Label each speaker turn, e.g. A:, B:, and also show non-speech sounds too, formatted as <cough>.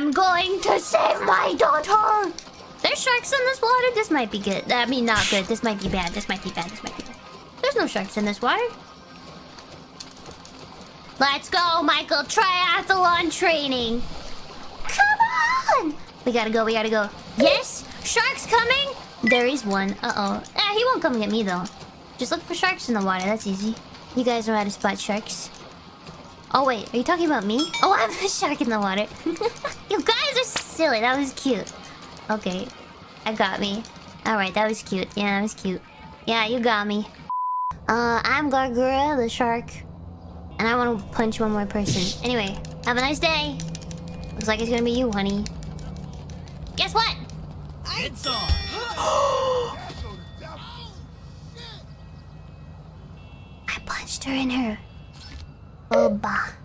A: I'm going to save my daughter. There's sharks in this water. This might be good. I mean, not good. This might be bad. This might be bad. This might be bad. There's no sharks in this water. Let's go, Michael. Triathlon training. Come on. We gotta go. We gotta go. Yes. Sharks coming. There is one. Uh-oh. Eh, he won't come get me, though. Just look for sharks in the water. That's easy. You guys know how to spot sharks. Oh, wait. Are you talking about me? Oh, <laughs> I'm the shark in the water. <laughs> you guys are silly. That was cute. Okay. I got me. Alright, that was cute. Yeah, that was cute. Yeah, you got me. Uh, I'm Gawr Gura, the shark. And I want to punch one more person. Anyway, have a nice day. Looks like it's gonna be you, honey. Guess what?
B: It's on. <gasps>
A: I punched her in her. 好吧。